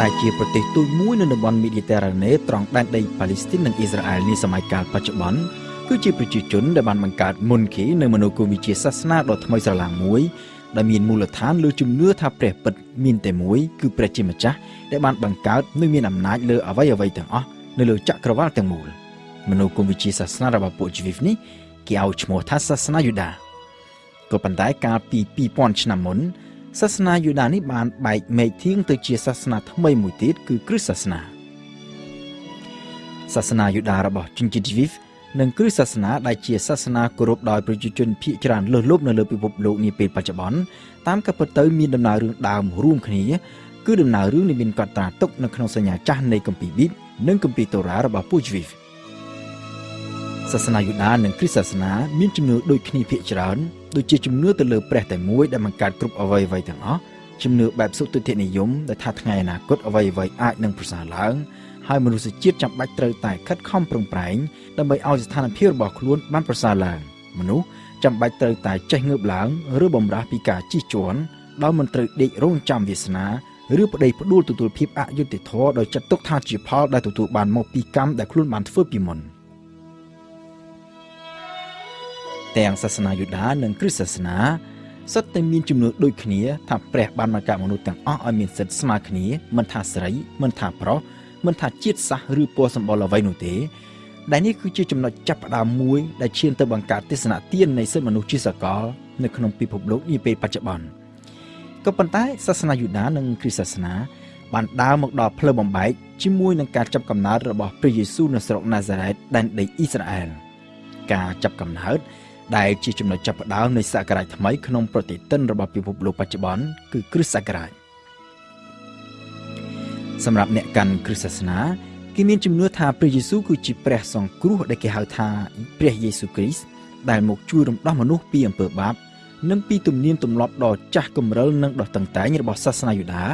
ដែលជាប្រទេសទូចមួយនៅតំបន់មីឌីទែរ៉ាណេត្រង់ដែនដីប៉ាឡេស្ទីននិងអ៊ីស្រាអែលនាសម័យកាលបច្ចុប្បន្នគឺជាប្រជាជនដែលបានបង្កើតមុនគីនៅមនោគមវិជ្ជាសាសនាដ៏ថ្មីស្រឡាងមួយដែលមានមូលដ្ឋានលើជំនឿថាព្រះពិតមានតែមួយគឺព្រះជាម្ចាស់ដែលបានបង្កើតនិងមានអំណាចលើអ្វីអ្វីទាំងអស់នៅលើចក្រវាលទាំងមូលមនោគមវិជ្ជាសាសនារបស់ពួកជីវិតនេះគេឲ្យឈ្មោះថាសាសនាយូដាក៏ប៉ុន្តែកាលពី2000ឆ្នាំមុន សាសនាយូដានេះបានបែកមែកធៀងទៅជាសាសនាថ្មីមួយទៀតគឺគ្រិស្តសាសនាសាសនាយូដារបស់ជនជាតិជីវិតនិងគ្រិស្តសាសនាដែលជាសាសនាគោរពដោយប្រជាជនភាគច្រើនលើសលប់នៅលើពិភពលោកនាពេលបច្ចុប្បន្នតាមកាពិតទៅមានដំណើររឿងដើមរួមគ្នាគឺដំណើររឿងនេះមានកត់ត្រាទុកនៅក្នុងសញ្ញាចាស់នៃគម្ពីរប៊ីតនិងគម្ពីរតូរ៉ារបស់ពួកជីវិតសាសនាយូដានិងគ្រិស្តសាសនាមានជំនឿដូចគ្នាភាគច្រើន ដូចជាជំនឿទៅលើព្រះតែមួយដែលបង្កើតគ្រប់អ្វីអ្វីទាំងអស់ជំនឿបែបសុទិដ្ឋិនិយមដែលថាថ្ងៃអនាគតអ្វីអ្វីអាចនឹងប្រសើរឡើងហើយមនុស្សជាតិចាំបាច់ត្រូវតែខិតខំប្រឹងប្រែងដើម្បីឲ្យស្ថានភាពរបស់ខ្លួនបានប្រសើរឡើងមនុស្សចាំបាច់ត្រូវតែចេះងើបឡើងឬបំរាស់ពីការជិះជាន់ដោយមិនត្រូវដេករងចាំវាសនាឬប្តីផ្ដួលទទួលភាពអយុត្តិធម៌ដោយចាត់ទុកថាជាផលដែលទទួលបានមកពីកម្មដែលខ្លួនបានធ្វើពីមុន ទាំងសាសនាយូដានិងគ្រិស្តសាសនាសុទ្ធតែមានជំនឿដូចគ្នាថាព្រះបានបង្កើតមនុស្សទាំងអស់ឲ្យមានសិទ្ធិស្មើគ្នាមិនថាស្រីមិនថាប្រុសមិនថាជាតិសាសន៍ឬពណ៌សម្បុរអ្វីនោះទេដែលនេះគឺជាចំណុចចាប់ផ្ដើមមួយដែលឈានទៅបង្កើតទស្សនៈទាននៃសិទ្ធិមនុស្សជាសកលនៅក្នុងពិភពលោកនាពេលបច្ចុប្បន្នក៏ប៉ុន្តែសាសនាយូដានិងគ្រីស្ទសាសនាបានដើរមកដល់ផ្លូវបំបែកជាមួយនឹងការចាប់កំណើតរបស់ព្រះយេស៊ូវនៅស្រុកណាហ្សារ៉េតដែនដីអ៊ីស្រាអែលការចាប់កំណើត ដែលជាចំណុចចាប់ផ្ដើមនៃសករាជថ្មីក្នុងប្រតិទិនរបស់ពិភពលោកបច្ចុប្បន្នគឺគ្រិស្តសករាជសម្រាប់អ្នកកាន់គ្រិស្តសាសនាគេមានជំនឿថាព្រះយេស៊ូវគឺជាព្រះសង្គ្រោះដែលគេហៅថាព្រះយេស៊ូវគ្រីស្ទដែលមកជួយរំដោះមនុស្សពីអំពើបាបនិងពីទំនៀមទម្លាប់ដ៏ចាស់គំរិលនិងដ៏តឹងតែងរបស់សាសនាយូដា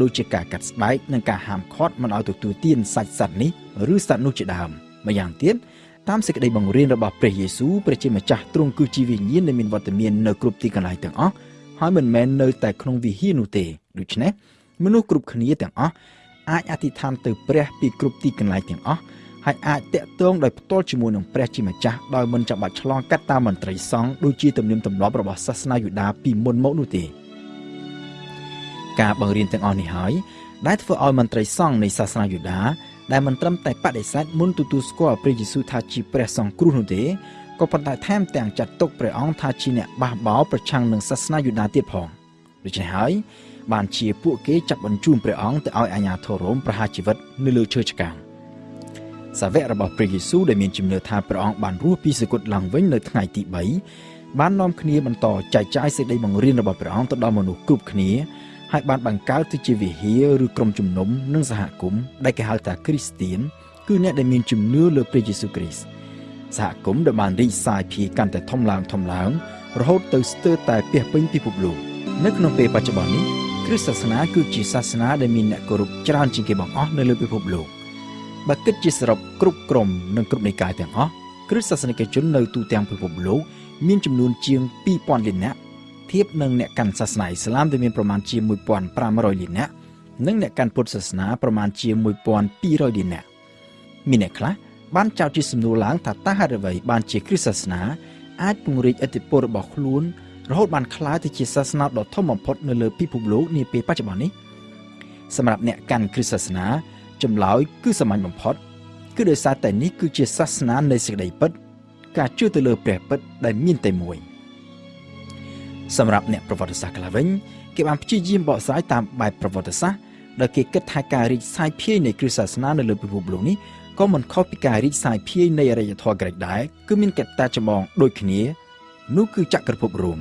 ដូចជាការកាត់ស្បែកនិងការហាមឃាត់មិនឲ្យទទួលទានសាច់សត្វនេះឬសត្វនោះជាដើមម្យ៉ាងទៀត តាមសេចក្តីបង្រៀនរបស់ព្រះយេស៊ូវព្រះជាម្ចាស់ទ្រង់គឺជាវិញ្ញាណដែលមានវត្តមាននៅគ្រប់ទីកន្លែងទាំងអស់ហើយមិនមែននៅតែក្នុងវិហារនោះទេដូច្នេះមនុស្សគ្រប់គ្នាទាំងអស់អាចអធិដ្ឋានទៅព្រះពីគ្រប់ទីកន្លែងទាំងអស់ហើយអាចតាក់ទងដោយផ្ទាល់ជាមួយនឹងព្រះជាម្ចាស់ដោយមិនចាំបាច់ឆ្លងកាត់តាមមន្ត្រីសង្ឃដូចជាទំនៀមទម្លាប់របស់សាសនាយូដាពីមុនមកនោះទេការបង្រៀនទាំងអស់នេះហើយដែលធ្វើឲ្យមន្ត្រីសង្ឃនៃសាសនាយូដា ដែលមិនត្រឹមតែបដិសេធមុនទទួលស្គាល់ព្រះយេស៊ូវថាជាព្រះសង្គ្រោះនោះទេក៏ប៉ុន្តែថែមទាំងចាត់ទុកព្រះអង្គថាជាអ្នកបះបោរប្រឆាំងនឹងសាសនាយូដាទៀតផងដូច្នេះហើយបានជាពួកគេចាប់បញ្ជូនព្រះអង្គទៅឲ្យអាជ្ញាធររ៉ូមប្រហារជីវិតនៅលើឈើឆ្កាងសាវករបស់ព្រះយេស៊ូវដែលមានជំនឿថាព្រះអង្គបានរស់ពីសគត់ឡើងវិញនៅថ្ងៃទី3បាននាំគ្នាបន្តចែកចាយសេចក្តីបង្រៀនរបស់ព្រះអង្គទៅដល់មនុស្សគ្រប់គ្នា ហើយបានបង្កើតទៅជាវិហារឬក្រុមជំនុំនិងសហគមន៍ដែលគេហៅថាគ្រីស្ទៀនគឺអ្នកដែលមានជំនឿលើព្រះយេស៊ូវគ្រីស្ទសហគមន៍ដែលបានរីកសាយភាយកាន់តែធំឡើងធំឡើងរហូតទៅស្ទើរតែពាសពេញពិភពលោកនៅក្នុងពេលបច្ចុប្បន្ននេះគ្រិស្តសាសនាគឺជាសាសនាដែលមានអ្នកគោរពច្រើនជាងគេបង្អស់នៅលើពិភពលោកបើគិតជាសរុបគ្រប់ក្រុមនិងគ្រប់និកាយទាំងអស់គ្រិស្តសាសនិកជននៅទូទាំងពិភពលោកមានចំនួនជាង2000លាននាក់ ធៀបនឹងអ្នកកាន់សាសនាអ៊ីស្លាមដែលមានប្រមាណជា1500លាននាក់និងអ្នកកាន់ពុទ្ធសាសនាប្រមាណជា1200លាននាក់មានអ្នកខ្លះបានចោទជាសំណួរឡើងថាតើហេតុអ្វីបានជាគ្រិស្តសាសនាអាចពង្រីកឥទ្ធិពលរបស់ខ្លួនរហូតបានក្លាយទៅជាសាសនាដ៏ធំបំផុតនៅលើពិភពលោកនាពេលបច្ចុប្បន្ននេះសម្រាប់អ្នកកាន់គ្រិស្តសាសនាចម្លើយគឺសាមញ្ញបំផុត គឺដោយសារតែនេះគឺជាសាសនានៃសេចក្តីពិត ការជឿទៅលើព្រះពិតដែលមានតែមួយ សម្រាប់អ្នកប្រវត្តិសាស្ត្រខ្លះវិញគេបានព្យាយាមបកស្រាយតាមបែបប្រវត្តិសាស្ត្រដែលគេគិតថាការរីកសាយភាយនៃគ្រិស្តសាសនានៅលើពិភពលោកនេះក៏មិនខុសពីការរីកសាយភាយនៃអរិយធម៌ក្រិចដែរគឺមានកត្តាចម្បងដូចគ្នានោះគឺចក្រភពរ៉ូម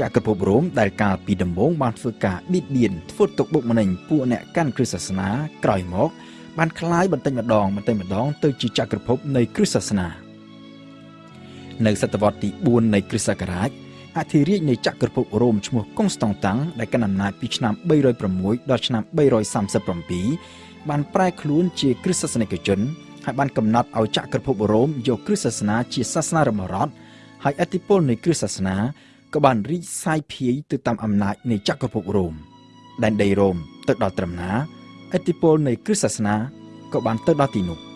ចក្រភពរ៉ូមដែលកាលពីដំបូងបានធ្វើការបៀតបៀនធ្វើទុកបុកម្នេញពួកអ្នកកាន់គ្រិស្តសាសនាក្រោយមកបានคล้ายបន្តិចម្ដងបន្តិចម្ដងទៅជាចក្រភពនៃគ្រិស្តសាសនានៅសតវត្សទី4នៃគ្រិស្តសករាជ អធិរាជនៃចក្រភពរ៉ូមឈ្មោះកុងស្តង់តាំងដែលកាន់អំណាចពីឆ្នាំ306ដល់ឆ្នាំ337បានប្រែខ្លួនជាគ្រិស្តសាសនិកជនហើយបានកំណត់ឲ្យចក្រភពរ៉ូមយកគ្រិស្តសាសនាជាសាសនារបស់រដ្ឋហើយអធិពលនៃគ្រិស្តសាសនាក៏បានរីកសាយភាយទៅតាមអំណាចនៃចក្រភពរ៉ូមដែនដីរ៉ូមទៅដល់ត្រឹមណាឥទ្ធិពលនៃគ្រិស្តសាសនាក៏បានទៅដល់ទីនោះ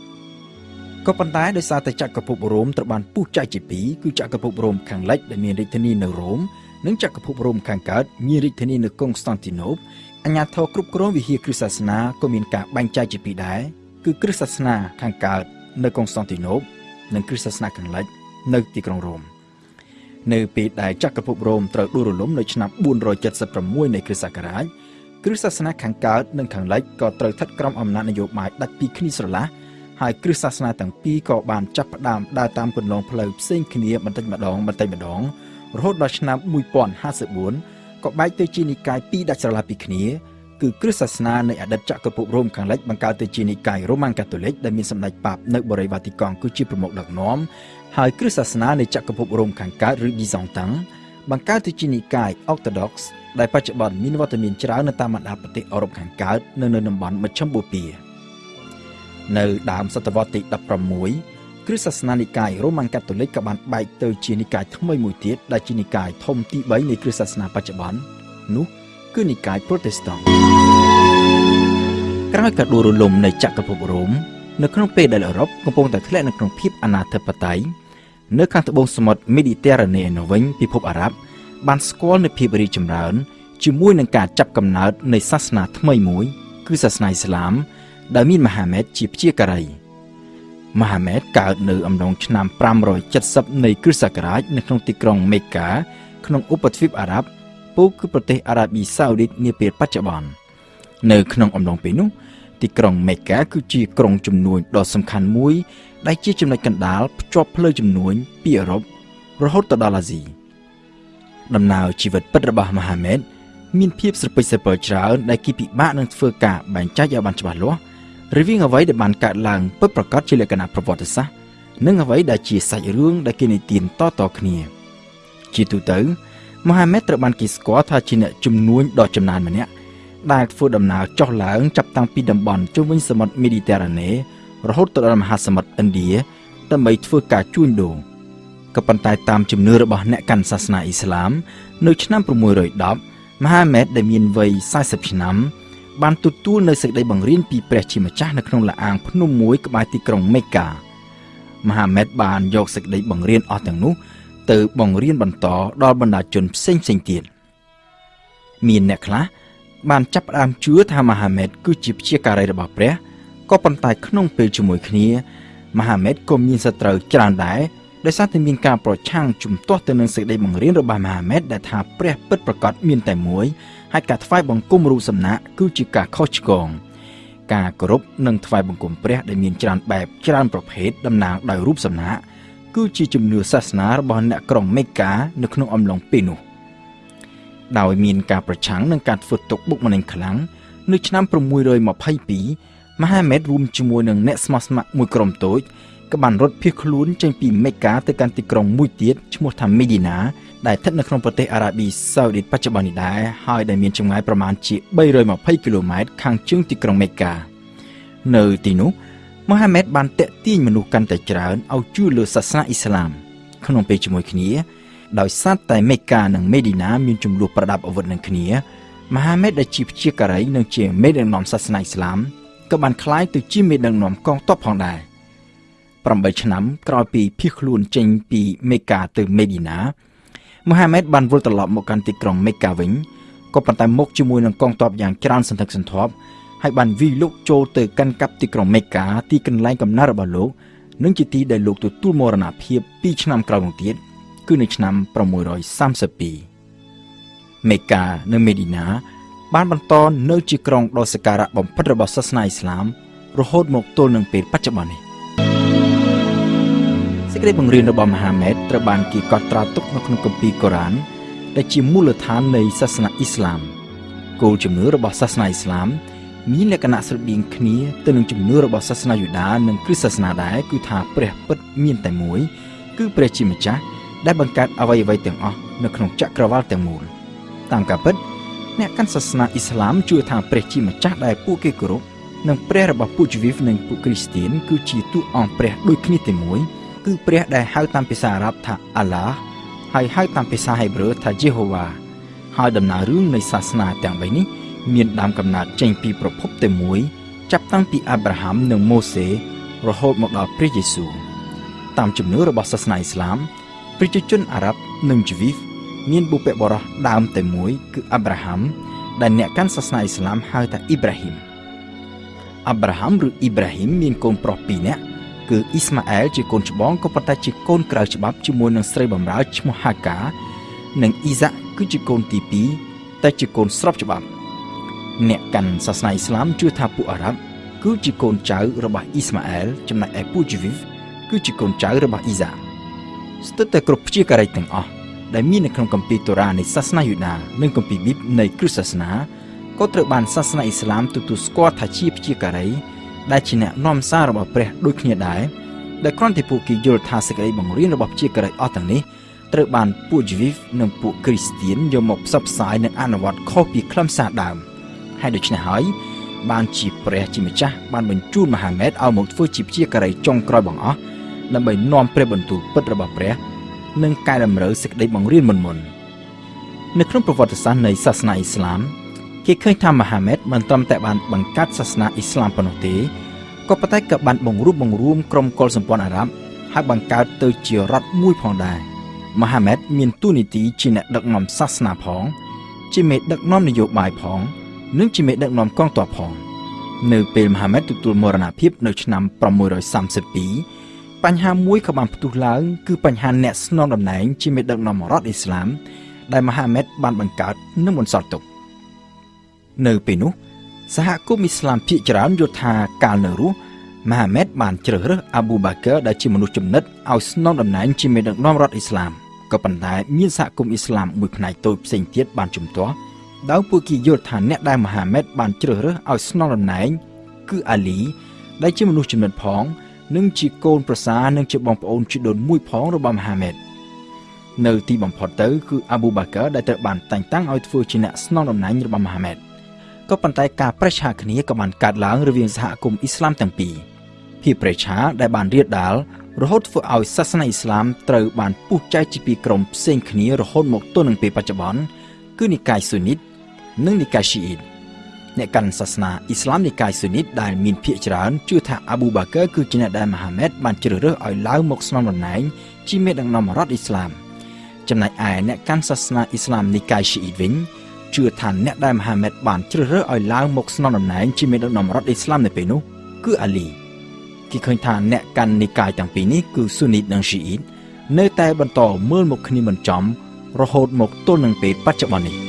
ក៏ប៉ុន្តែដោយសារតែចក្រភពរ៉ូមត្រូវបានពុះចែកជាពីរគឺចក្រភពរ៉ូមខាងលិចដែលមានរាជធានីនៅរ៉ូមនិងចក្រភពរ៉ូមខាងកើតមានរាជធានីនៅកុងស្តង់ទីណូបអាញាធរគ្រប់គ្រងវិហារគ្រិស្តសាសនាក៏មានការបែងចែកជាពីរដែរគឺគ្រិស្តសាសនាខាងកើតនៅកុងស្តង់ទីណូបនិងគ្រិស្តសាសនាខាងលិចនៅទីក្រុងរ៉ូមនៅពេលដែលចក្រភពរ៉ូមត្រូវដួលរលំនៅឆ្នាំ476នៃគ្រិស្តសករាជគ្រិស្តសាសនាខាងកើតនិងខាងលិចក៏ត្រូវស្ថិតក្រោមអំណាចនយោបាយដាច់ពីគ្នាស្រឡះ ហើយគ្រិស្តសាសនាទាំងពីរក៏បានចាប់ផ្ដើមដើរតាមគន្លងផ្លូវផ្សេងគ្នាបន្តិចម្ដងបន្តិចម្ដងរហូតដល់ឆ្នាំ1054ក៏បែកទៅជានិកាយពីរដាច់ស្រឡះពីគ្នាគឺគ្រិស្តសាសនានៃអតីតចក្រភពរ៉ូមខាងលិចបង្កើតទៅជានិកាយរ៉ូម៉ាំងកាតូលិកដែលមានសម្ដេចប៉ាបនៅបូរីវ៉ាទីកង់គឺជាប្រមុខដឹកនាំហើយគ្រិស្តសាសនានៃចក្រភពរ៉ូមខាងកើតឬ Byzantine បង្កើតទៅជានិកាយ Orthodox ដែលបច្ចុប្បន្នមានវត្តមានច្រើននៅតាមបណ្ដាប្រទេសអឺរ៉ុបខាងកើតនិងនៅតំបន់មជ្ឈិមបូព៌ា នៅដើមសតវត្សទី16គ្រិស្តសាសនានិកាយរ៉ូម៉ាំងកាតូលិកក៏បានបែកទៅជានិកាយថ្មីមួយទៀតដែលជានិកាយធំទី3នៃគ្រិស្តសាសនាបច្ចុប្បន្ននោះគឺនិកាយប្រូតេស្តង់ក្រោយការដួលរលំនៃចក្រភពរ៉ូមនៅក្នុងពេលដែលអឺរ៉ុបកំពុងតែធ្លាក់នៅក្នុងភាពអនាធិបតេយ្យនៅខាងត្បូងសមុទ្រមេឌីទែរ៉ាណេនៅវិញពិភពអារ៉ាប់បានស្គាល់នូវភាពរីកចម្រើនជាមួយនឹងការចាប់កំណើតនៃសាសនាថ្មីមួយ គឺសាសនាអ៊ីស្លាម ដែលមានមហាម៉េតជាព្យាការីមហាម៉េតកើតនៅអំឡុងឆ្នាំ570នៃគ្រិស្តសករាជនៅក្នុងទីក្រុងមេកាក្នុងឧបទ្វីបអារ៉ាប់ពូគឺប្រទេសអារ៉ាប៊ីសាអូឌីតនាពេលបច្ចុប្បន្ននៅក្នុងអំឡុងពេលនោះទីក្រុងមេកាគឺជាក្រុងជំនួញដ៏សំខាន់មួយ ដែលជាចំណុចកណ្ដាលភ្ជាប់ផ្លូវជំនួញពីអឺរ៉ុបរហូតទៅដល់អាស៊ីដំណើរជីវិតពិតរបស់មហាម៉េតមានភាពស្រពេចស្រពិលច្រើនដែលគេពិបាកនឹងធ្វើការបែងចែកឲ្យបានច្បាស់លាស់ រវាងអ្វីដែលបានកើតឡើងពិតប្រាកដជាលក្ខណៈប្រវត្តិសាស្ត្រនិងអ្វីដែលជាសាច់រឿងដែលគេនិទានតៗគ្នា ជាទូទៅមហាម៉េតត្រូវបានគេស្គាល់ថាជាអ្នកជំនួញដ៏ចំណានម្នាក់ដែលធ្វើដំណើរចុះឡើងចាប់តាំងពីតំបន់ជុំវិញសមុទ្រមេឌីទែរ៉ាណេរហូតទៅដល់មហាសមុទ្រឥណ្ឌាដើម្បីធ្វើការជួញដូរក៏ប៉ុន្តែតាមជំនឿរបស់អ្នកកាន់សាសនាអ៊ីស្លាម នៅឆ្នាំ610មហាម៉េតដែលមានវ័យ40ឆ្នាំ បានទទួលនៅសេចក្តីបង្រៀនពីព្រះជាម្ចាស់នៅក្នុងលាអាងភ្នំមួយក្បែរទីក្រុងមេកាមហាម៉េតបានយកសេចក្តីបង្រៀនអស់ទាំងនោះទៅបង្រៀនបន្តដល់បណ្ដាជនផ្សេងផ្សេងទៀតមានអ្នកខ្លះបានចាប់ផ្ដើមជឿថាមហាម៉េតគឺជាព្យាការីរបស់ព្រះក៏ប៉ុន្តែក្នុងពេលជាមួយគ្នាមហាម៉េតក៏មានសត្រូវច្រើនដែរ ដោយសារតែមានការប្រឆាំងជំទាស់ទៅនឹងសេចក្តីបង្រៀនរបស់មហាម៉េតដែលថាព្រះពិតប្រកបមានតែមួយហើយការថ្វាយបង្គំរូបសំណាកគឺជាការខុសឆ្គងការគោរពនិងថ្វាយបង្គំព្រះដែលមានច្រើនបែបច្រើនប្រភេទតំណាងដោយរូបសំណាកគឺជាជំនឿសាសនារបស់អ្នកក្រុងមេកានៅក្នុងអំឡុងពេលនោះដោយមានការប្រឆាំងនឹងការធ្វើទុកបុកម្នេញខ្លាំងនៅឆ្នាំ622មហាម៉េតរួមជាមួយនឹងអ្នកស្មោះស្ម័គ្រមួយក្រុមតូច ក៏បានរត់ភៀសខ្លួនចេញពីមេកាទៅកាន់ទីក្រុងមួយទៀតឈ្មោះថាមេឌីណាដែលស្ថិតនៅក្នុងប្រទេសអារ៉ាប៊ីសាអូឌីតបច្ចុប្បន្ននេះដែរហើយដែលមានចម្ងាយប្រមាណជា320គីឡូម៉ែត្រខាងជើងទីក្រុងមេកានៅទីនោះមូហាម៉េតបានតាក់ទាញមនុស្សកាន់តែច្រើនឲ្យជឿលើសាសនាអ៊ីស្លាម ក្នុងពេលជាមួយគ្នាដោយសារតែមេកានិងមេឌីណាមានចំនួនប្រដាប់អាវុធនឹងគ្នាមហាម៉េតដែលជាព្យាការីនិងជាមេដឹកនាំសាសនាអ៊ីស្លាមក៏បានក្លាយទៅជាមេដឹកនាំកងទ័ពផងដែរ 8ឆ្នាំក្រោយពីភៀសខ្លួនចេញពីមេកាទៅមេឌីណាមូហាម៉េតបានវិលត្រឡប់មកកាន់ទីក្រុងមេកាវិញក៏ប៉ុន្តែមកជាមួយនឹងកងទ័ពយ៉ាងច្រើនសន្ធឹកសន្ធាប់ហើយបានវិលលោកចូលទៅកាន់កាប់ទីក្រុងមេកាទីកន្លែងកំណើតរបស់លោកនិងជាទីដែលលោកទទួលមរណភាព2ឆ្នាំក្រោយមកទៀតគឺនៅឆ្នាំ632មេកានិងមេឌីណា បានបន្តនៅជាក្រុងដ៏សក្ការៈបំផិតរបស់សាសនាអ៊ីស្លាមរហូតមកទល់នឹងពេលបច្ចុប្បន្ននេះសេច ក្តីបង្រៀនរបស់មហាម៉េតត្រូវបានគេកត់ត្រាទុកនៅក្នុងគម្ពីរកូរ៉ានដែលជាមូលដ្ឋាននៃសាសនាអ៊ីស្លាមគោលជំនឿរបស់សាសនាអ៊ីស្លាមមានលក្ខណៈស្រដៀងគ្នាទៅនឹងជំនឿរបស់សាសនាយូដានិងគ្រិស្តសាសនាដែរគឺថាព្រះពិតមានតែមួយ គឺព្រះជាម្ចាស់ដែលបង្កើតអ្វីអ្វីទាំងអស់នៅក្នុងចក្រវាលទាំងមូលតាមការពិតអ្នកកាន់សាសនាអ៊ីស្លាមជឿថាព្រះជាម្ចាស់ដែលពួកគេគោរពនិងព្រះរបស់ពួកជីវីវនិងពួកគ្រីស្ទៀនគឺជាតួអង្គព្រះដូចគ្នាតែមួយ គឺព្រះដែលហៅតាមភាសាអារ៉ាប់ថាអាឡាហើយហៅតាមភាសាហេប្រឺថាយេហូវ៉ាហើយដំណើររឿងនៃសាសនាទាំង3នេះមានដើមកំណើតចេញពីប្រភពតែមួយ ចាប់តាំងពីអាប់រ៉ាហាំនិងម៉ូសេរហូតមកដល់ព្រះយេស៊ូវតាមជំនឿរបស់សាសនាអ៊ីស្លាមប្រជាជនអារ៉ាប់និងជីវីសមានបុព្វបុរសដើមតែមួយគឺអាប់រ៉ាហាំដែលអ្នកកាន់សាសនាអ៊ីស្លាមហៅថាអ៊ីប្រាហ៊ីមអាប់រ៉ាហាំឬអ៊ីប្រាហ៊ីមមានកូនប្រុសពីរនាក់ គឺអ៊ីស្ម៉ាអែលជាកូនច្បងក៏ប៉ុន្តែជាកូនក្រៅច្បាប់ជាមួយនឹងស្រីបម្រើឈ្មោះហាកា និងអ៊ីសាក់គឺជាកូនទី2តែជាកូនស្របច្បាប់ អ្នកកាន់សាសនាអ៊ីស្លាមជឿថាពួកអារ៉ាប់គឺជាកូនចៅរបស់អ៊ីស្ម៉ាអែលចំណែកឯពួកជីវីសគឺជាកូនចៅរបស់អ៊ីសាស្ទើរតែគ្រប់ព្យាការីទាំងអស់ដែលមាននៅក្នុងគម្ពីរតូរ៉ានៃសាសនាយូដានិងគម្ពីរប៊ីបនៃគ្រិស្តសាសនាក៏ត្រូវបានសាសនាអ៊ីស្លាមទទួលស្គាល់ថាជាព្យាការី ដែលជាអ្នកនាំសាររបស់ព្រះដូចគ្នាដែរដែលគ្រាន់តែពួកគេយល់ថាសេចក្តីបង្រៀនរបស់ព្យាការីអស់ទាំងនេះត្រូវបានពួកជីវីសនិងពួកគ្រីស្ទៀនយកមកផ្សព្វផ្សាយនិងអនុវត្តខុសពីខ្លឹមសារដើមហើយដូច្នេះហើយបានជាព្រះជាម្ចាស់បានបញ្ជូនមហាម៉ែតឲ្យមកធ្វើជាព្យាការីចុងក្រោយបង្អស់ដើម្បីនាំព្រះបន្ទូលពិតរបស់ព្រះនិងកែតម្រូវសេចក្តីបង្រៀនមុនមុននៅក្នុងប្រវត្តិសាស្ត្រនៃសាសនាអ៊ីស្លាម គេឃើញថាមហាម៉ែតមិនត្រឹមតែបានបង្កើតសាសនាអ៊ីស្លាមប៉ុណ្ណោះទេក៏ប៉ុន្តែក៏បានបង្រួបបង្រួមក្រុមកុលសម្ព័ន្ធអារ៉ាប់ហើយបង្កើតទៅជារដ្ឋមួយផងដែរមហាម៉ែតមានទូនីតិជាអ្នកដឹកនាំសាសនាផង ជាមេដឹកនាំនយោបាយផង និងជាមេដឹកនាំកងទ័ពផង នៅពេលមហាម៉ែតទទួលមរណភាពនៅឆ្នាំ632បញ្ហាមួយក៏បានផ្ទុះឡើងគឺបញ្ហាអ្នកស្នងតំណែងជាមេដឹកនាំរដ្ឋអ៊ីស្លាមដែលមហាម៉ែតបានបង្កើតនិងបន្សល់ទុក នៅពេលនោះសហគមន៍អ៊ីស្លាមភាគច្រើនយល់ថាកាលនៅរស់មហាម៉ែតបានជ្រើសរើសអាប៊ូបាកើដែលជាមនុស្សចំណិតឲ្យស្នងតំណែងជាមេដឹកនាំរដ្ឋអ៊ីស្លាមក៏ប៉ុន្តែមានសហគមន៍អ៊ីស្លាមមួយផ្នែកតូចផ្សេងទៀតបានជំទាស់ដោយពួកគេយល់ថាអ្នកដែលមហាម៉ែតបានជ្រើសរើសឲ្យស្នងតំណែងគឺអាលីដែលជាមនុស្សចំណិតផងនិងជាកូនប្រសារនិងជាបងប្អូនជីដូនមួយផងរបស់មហាម៉ែតនៅទីបំផុតទៅគឺអាប៊ូបាកើដែលត្រូវបានតែងតាំងឲ្យធ្វើជាអ្នកស្នងតំណែងរបស់មហាម៉ែត ក៏ប៉ុន្តែការប្រឆាគ្នាក៏បានកើតឡើងរវាងសហគមន៍អ៊ីស្លាមទាំងពីរភាពប្រឆាដែលបានរៀបដាលរហូតធ្វើឲ្យសាសនាអ៊ីស្លាមត្រូវបានពុះចែកជាពីរក្រុមផ្សេងគ្នារហូតមកទល់នឹងពេលបច្ចុប្បន្នគឺនិកាយស៊ូនីតនិងនិកាយឈីអ៊ីតអ្នកកាន់សាសនាអ៊ីស្លាមនិកាយស៊ូនីតដែលមានភាគច្រើនជឿថាអាប៊ូបាកើគឺជាអ្នកដែលមហាម៉ែតបានជ្រើសរើសឲ្យឡើងមកស្នងតំណែងជាមេដឹកនាំរដ្ឋអ៊ីស្លាមចំណែកឯអ្នកកាន់សាសនាអ៊ីស្លាមនិកាយឈីអ៊ីតវិញ ជឿថាអ្នកដែលមហាម៉ែតបានជ្រើសរើសឲ្យឡើងមកស្នងតំណែងជាមេដឹកនាំរដ្ឋអ៊ីស្លាមនៅពេលនោះគឺអាលីគេឃើញថាអ្នកកាន់និកាយទាំងពីរនេះគឺស៊ូនីតនិងស៊ីអ៊ីតនៅតែបន្តមើលមកគ្នាមិនចំរហូតមកទល់នឹងពេលបច្ចុប្បន្ននេះ